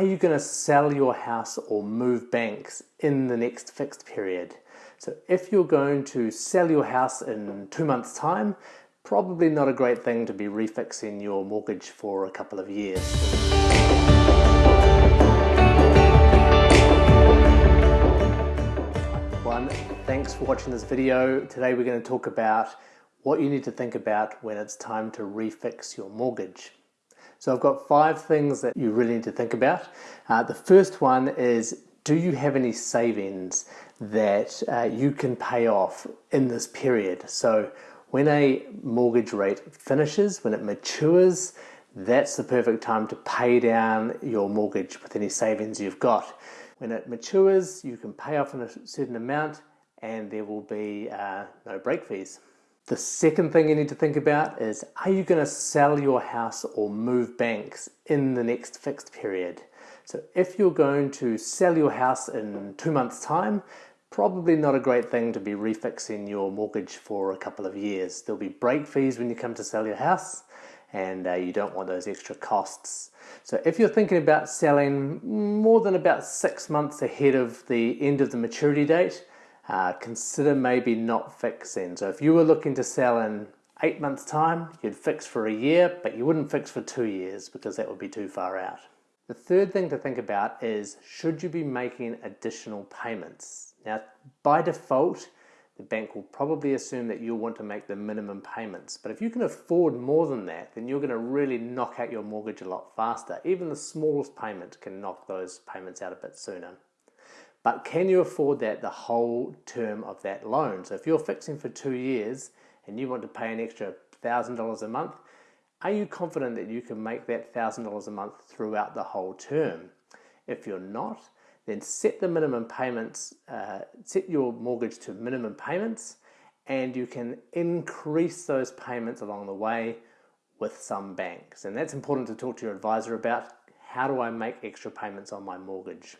are you going to sell your house or move banks in the next fixed period? So if you're going to sell your house in two months time, probably not a great thing to be refixing your mortgage for a couple of years. One, thanks for watching this video. Today we're going to talk about what you need to think about when it's time to refix your mortgage. So I've got five things that you really need to think about. Uh, the first one is do you have any savings that uh, you can pay off in this period? So when a mortgage rate finishes, when it matures, that's the perfect time to pay down your mortgage with any savings you've got. When it matures, you can pay off in a certain amount and there will be uh, no break fees. The second thing you need to think about is are you going to sell your house or move banks in the next fixed period? So if you're going to sell your house in two months time, probably not a great thing to be refixing your mortgage for a couple of years. There'll be break fees when you come to sell your house and uh, you don't want those extra costs. So if you're thinking about selling more than about six months ahead of the end of the maturity date, uh, consider maybe not fixing. So if you were looking to sell in eight months time, you'd fix for a year, but you wouldn't fix for two years because that would be too far out. The third thing to think about is should you be making additional payments? Now, by default, the bank will probably assume that you'll want to make the minimum payments. But if you can afford more than that, then you're going to really knock out your mortgage a lot faster. Even the smallest payment can knock those payments out a bit sooner. But can you afford that the whole term of that loan? So if you're fixing for two years and you want to pay an extra $1,000 a month, are you confident that you can make that $1,000 a month throughout the whole term? If you're not, then set the minimum payments, uh, set your mortgage to minimum payments, and you can increase those payments along the way with some banks. And that's important to talk to your advisor about. How do I make extra payments on my mortgage?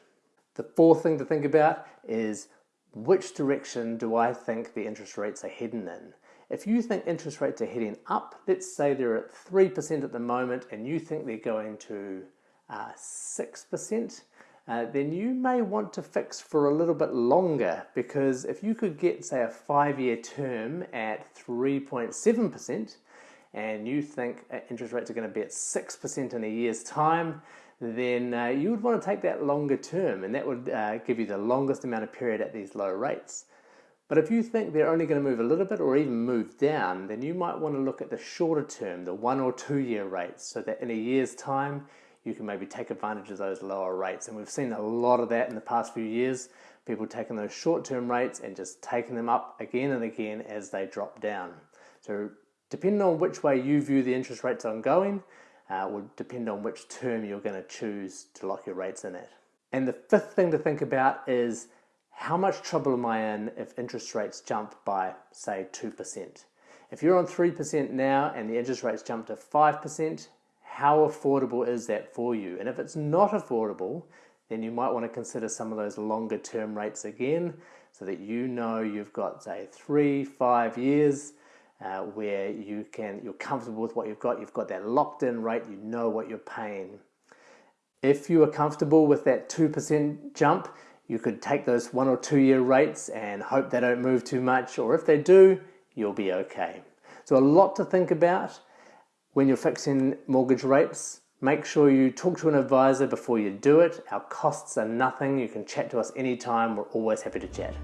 The fourth thing to think about is which direction do I think the interest rates are heading in? If you think interest rates are heading up, let's say they're at 3% at the moment and you think they're going to uh, 6%, uh, then you may want to fix for a little bit longer because if you could get, say, a five-year term at 3.7% and you think uh, interest rates are going to be at 6% in a year's time, then uh, you would want to take that longer term and that would uh, give you the longest amount of period at these low rates. But if you think they're only going to move a little bit or even move down, then you might want to look at the shorter term, the one or two year rates, so that in a year's time, you can maybe take advantage of those lower rates. And we've seen a lot of that in the past few years. People taking those short term rates and just taking them up again and again as they drop down. So, depending on which way you view the interest rates ongoing, uh, will depend on which term you're going to choose to lock your rates in at. And the fifth thing to think about is how much trouble am I in if interest rates jump by, say, 2%? If you're on 3% now and the interest rates jump to 5%, how affordable is that for you? And if it's not affordable, then you might want to consider some of those longer term rates again so that you know you've got, say, three, five years uh, where you can, you're comfortable with what you've got, you've got that locked in rate, you know what you're paying. If you are comfortable with that 2% jump, you could take those one or two year rates and hope they don't move too much, or if they do, you'll be okay. So, a lot to think about when you're fixing mortgage rates. Make sure you talk to an advisor before you do it. Our costs are nothing. You can chat to us anytime. We're always happy to chat.